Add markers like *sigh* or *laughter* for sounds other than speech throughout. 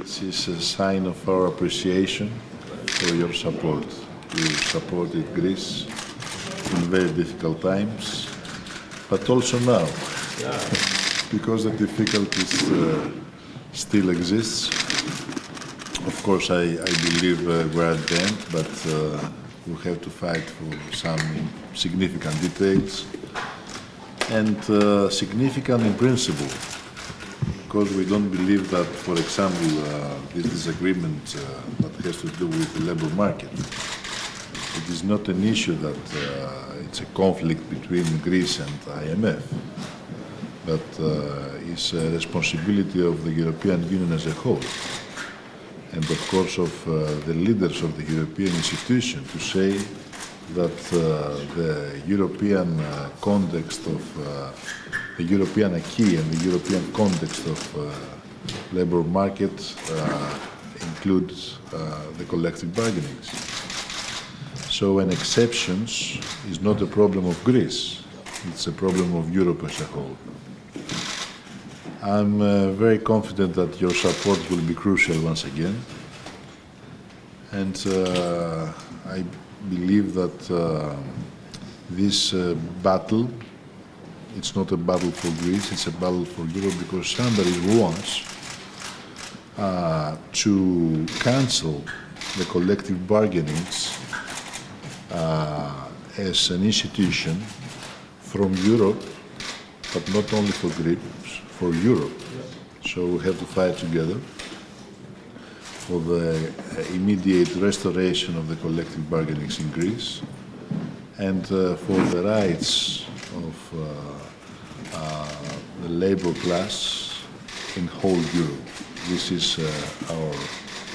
This is a sign of our appreciation for your support. You supported Greece in very difficult times, but also now, *laughs* because the difficulties uh, still exists. Of course, I, I believe uh, we're at the end, but uh, we have to fight for some significant details and uh, significant in principle because we don't believe that, for example, uh, this disagreement uh, that has to do with the labor market, it is not an issue that uh, it's a conflict between Greece and IMF, but uh, it's a responsibility of the European Union as a whole, and of course of uh, the leaders of the European institution to say that uh, the European context of the European acquis and the European context of uh, labor markets uh, includes uh, the collective bargaining. So an exceptions is not a problem of Greece, it's a problem of Europe as a whole. I'm uh, very confident that your support will be crucial once again. And uh, I believe that this battle, it's not a battle for Greece, it's a battle for Europe because somebody wants uh, to cancel the collective bargainings uh, as an institution from Europe, but not only for Greece, for Europe. So we have to fight together for the uh, immediate restoration of the collective bargainings in Greece and uh, for the rights of uh, uh, the labor class in whole Europe. This is uh, our,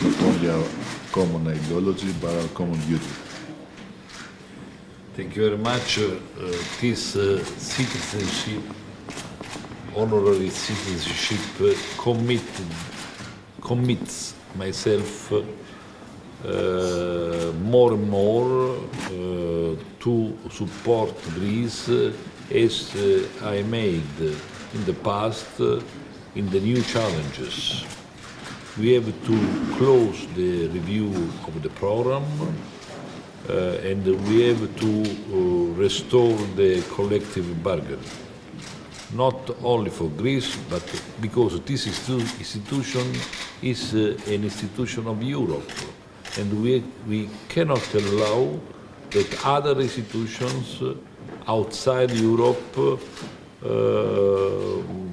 not only our common ideology, but our common duty. Thank you very much. This citizenship, honorary citizenship, uh, commits myself uh, more and more uh, to support Greece as uh, I made in the past uh, in the new challenges. We have to close the review of the program uh, and we have to uh, restore the collective bargain. Not only for Greece, but because this institu- institution is uh, an institution of Europe, and we, we cannot allow that other institutions uh, outside Europe uh,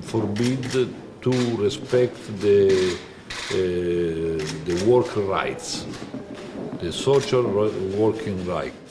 forbid to respect the, uh, the worker rights, the social working rights.